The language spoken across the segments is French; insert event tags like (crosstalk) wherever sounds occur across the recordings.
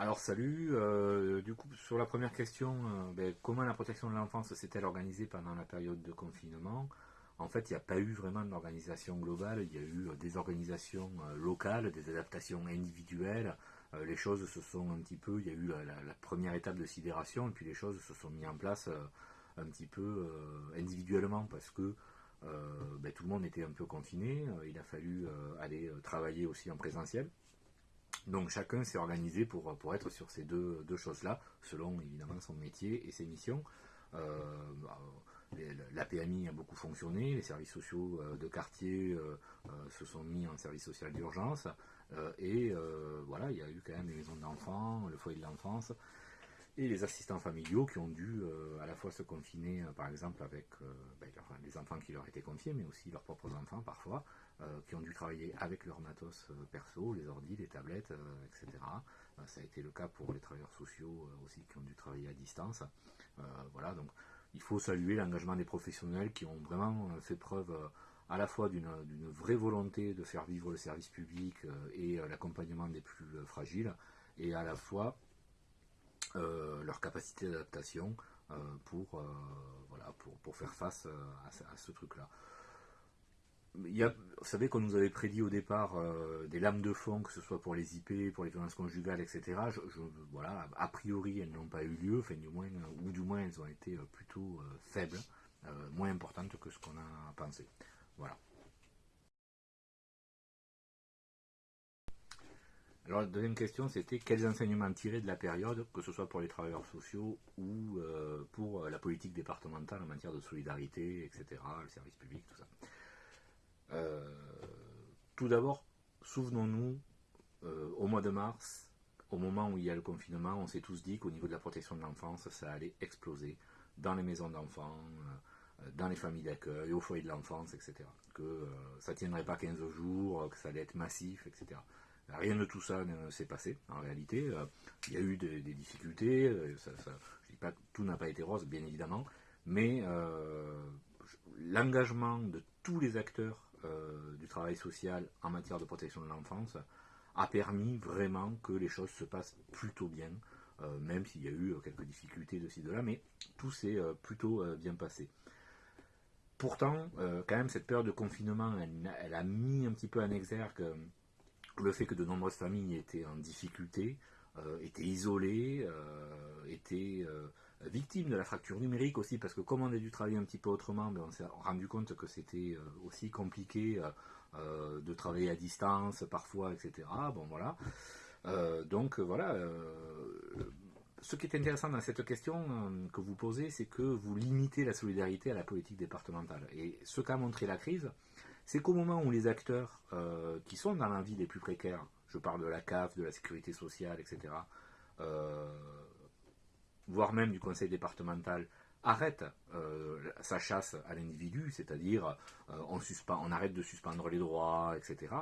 Alors salut, euh, du coup sur la première question, euh, ben, comment la protection de l'enfance s'est-elle organisée pendant la période de confinement? En fait, il n'y a pas eu vraiment d'organisation globale, il y a eu euh, des organisations locales, des adaptations individuelles, les choses se sont un petit peu, il y a eu la, première étape de sidération, et puis les choses se sont mises en place un petit peu individuellement, parce que ben, tout le monde était un peu confiné, il a fallu aller travailler aussi en présentiel. Donc chacun s'est organisé pour, être sur ces deux, choses-là, selon évidemment son métier et ses missions. Euh, la PMI a beaucoup fonctionné, les services sociaux euh, de quartier euh, se sont mis en service social d'urgence, et voilà, il y a eu quand même les maisons d'enfants, le foyer de l'enfance, et les assistants familiaux qui ont dû à la fois se confiner, par exemple, avec ben, les enfants qui leur étaient confiés, mais aussi leurs propres enfants parfois, euh, qui ont dû travailler avec leur matos euh, perso, les ordi, les tablettes, euh, etc. ça a été le cas pour les travailleurs sociaux aussi qui ont dû travailler à distance. voilà, donc il faut saluer l'engagement des professionnels qui ont vraiment fait preuve à la fois d'une vraie volonté de faire vivre le service public et l'accompagnement des plus fragiles, et à la fois leur capacité d'adaptation pour, voilà, pour, faire face à ce truc-là vous savez qu'on nous avait prédit au départ euh, des lames de fond, que ce soit pour les IP, pour les violences conjugales, etc. voilà, a priori, elles n'ont pas eu lieu, moins, ou du moins elles ont été euh, plutôt euh, faibles, moins importantes que ce qu'on a pensé. Voilà. Alors la deuxième question, c'était quels enseignements tirer de la période, que ce soit pour les travailleurs sociaux ou pour la politique départementale en matière de solidarité, etc., le service public, tout ça. Euh, tout d'abord, souvenons-nous, euh, au mois de mars, au moment où il y a le confinement, on s'est tous dit qu'au niveau de la protection de l'enfance, ça allait exploser dans les maisons d'enfants, euh, dans les familles d'accueil, au foyer de l'enfance, etc. Que ça ne tiendrait pas 15 jours, que ça allait être massif, etc. Rien de tout ça ne s'est passé, en réalité. il y a eu des, difficultés, je ne dis pas que tout n'a pas été rose, bien évidemment, mais l'engagement de tous les acteurs euh, du travail social en matière de protection de l'enfance a permis vraiment que les choses se passent plutôt bien, euh, même s'il y a eu quelques difficultés de ci, de là, mais tout s'est euh, plutôt bien passé. Pourtant, quand même, cette période de confinement, elle, a mis un petit peu en exergue le fait que de nombreuses familles étaient en difficulté, étaient isolées, étaient victime de la fracture numérique aussi, parce que comme on a dû travailler un petit peu autrement, ben, on s'est rendu compte que c'était euh, aussi compliqué euh, euh, de travailler à distance parfois, etc. Bon voilà. donc voilà. Ce qui est intéressant dans cette question que vous posez, c'est que vous limitez la solidarité à la politique départementale. Et ce qu'a montré la crise, c'est qu'au moment où les acteurs qui sont dans la vie les plus précaires, je parle de la CAF, de la sécurité sociale, etc., voire même du conseil départemental, arrête euh, sa chasse à l'individu, c'est-à-dire euh, on arrête de suspendre les droits, etc.,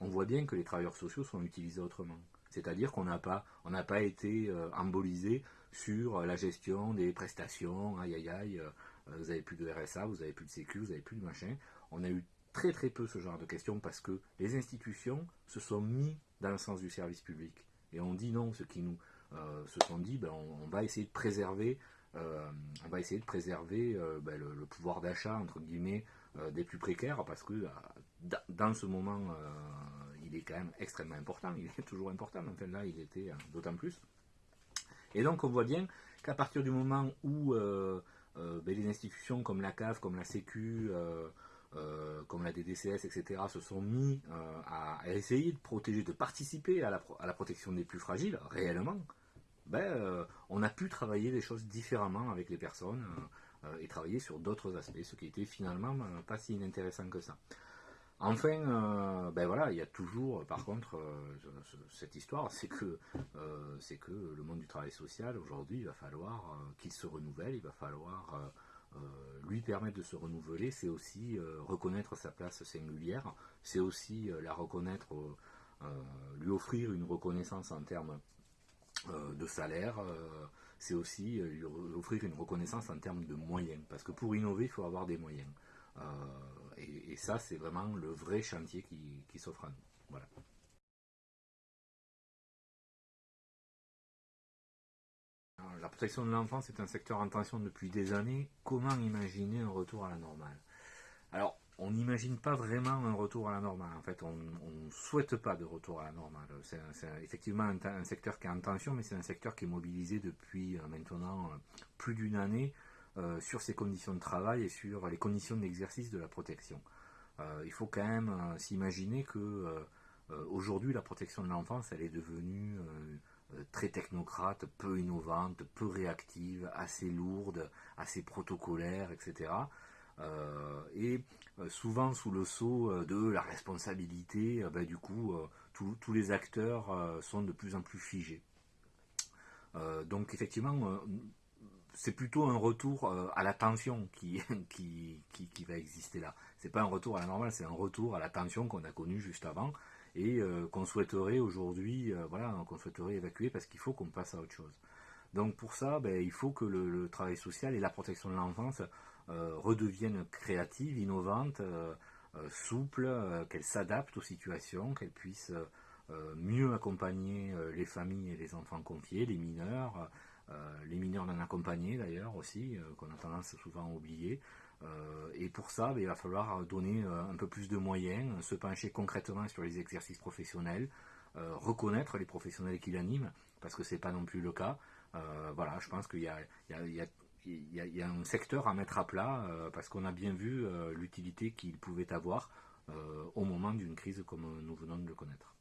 on voit bien que les travailleurs sociaux sont utilisés autrement. C'est-à-dire qu'on n'a pas, on n'a pas été euh, embolisé sur la gestion des prestations, aïe aïe aïe, vous n'avez plus de RSA, vous n'avez plus de sécu, vous n'avez plus de machin. On a eu très très peu ce genre de questions parce que les institutions se sont mis dans le sens du service public. Et on dit non, ce qui nous, euh, se sont dit ben, on, va essayer de préserver, euh, on va essayer de préserver euh, ben, le, pouvoir d'achat entre guillemets des plus précaires parce que dans ce moment il est quand même extrêmement important, il est (laughs) toujours important, enfin là il était d'autant plus. Et donc on voit bien qu'à partir du moment où ben, les institutions comme la CAF, comme la Sécu, comme la DDCS, etc., se sont mis à, essayer de protéger, de participer à la protection des plus fragiles, réellement, ben, euh, on a pu travailler des choses différemment avec les personnes euh, euh, et travailler sur d'autres aspects, ce qui était finalement pas si inintéressant que ça. Enfin, ben voilà, il y a toujours, par contre, cette histoire, c'est que, que le monde du travail social, aujourd'hui, il va falloir qu'il se renouvelle, il va falloir lui permettre de se renouveler, c'est aussi reconnaître sa place singulière, c'est aussi la reconnaître, lui offrir une reconnaissance en termes de salaire, c'est aussi lui offrir une reconnaissance en termes de moyens. Parce que pour innover, il faut avoir des moyens. Et, ça, c'est vraiment le vrai chantier qui, s'offre à nous. Voilà. la protection de l'enfance est un secteur en tension depuis des années. Comment imaginer un retour à la normale? Alors, on n'imagine pas vraiment un retour à la normale. En fait, on ne souhaite pas de retour à la normale. C'est effectivement un, secteur qui est en tension, mais c'est un secteur qui est mobilisé depuis euh, maintenant euh, plus d'une année euh, sur ses conditions de travail et sur les conditions d'exercice de la protection. il faut quand même s'imaginer que aujourd'hui, la protection de l'enfance, elle est devenue euh, très technocrate, peu innovante, peu réactive, assez lourde, assez protocolaire, etc. et euh, souvent sous le sceau euh, de la responsabilité, ben, du coup, tous les acteurs sont de plus en plus figés. donc effectivement, c'est plutôt un retour à la tension (laughs) qui, va exister là. C'est pas un retour à la normale, c'est un retour à la tension qu'on a connue juste avant et euh, qu'on souhaiterait aujourd'hui, euh, souhaiterait évacuer parce qu'il faut qu'on passe à autre chose. Donc pour ça, ben, il faut que le, travail social et la protection de l'enfance euh, redeviennent créatives, innovantes, souples, qu'elles s'adaptent aux situations, qu'elles puissent mieux accompagner les familles et les enfants confiés, les mineurs, les mineurs non accompagnés d'ailleurs aussi, qu'on a tendance souvent à oublier, euh, et pour ça, ben, il va falloir donner euh, un peu plus de moyens, se pencher concrètement sur les exercices professionnels, euh, reconnaître les professionnels qui l'animent, parce que ce n'est pas non plus le cas. voilà, je pense qu'il y, a, un secteur à mettre à plat, parce qu'on a bien vu l'utilité qu'il pouvait avoir au moment d'une crise comme nous venons de le connaître.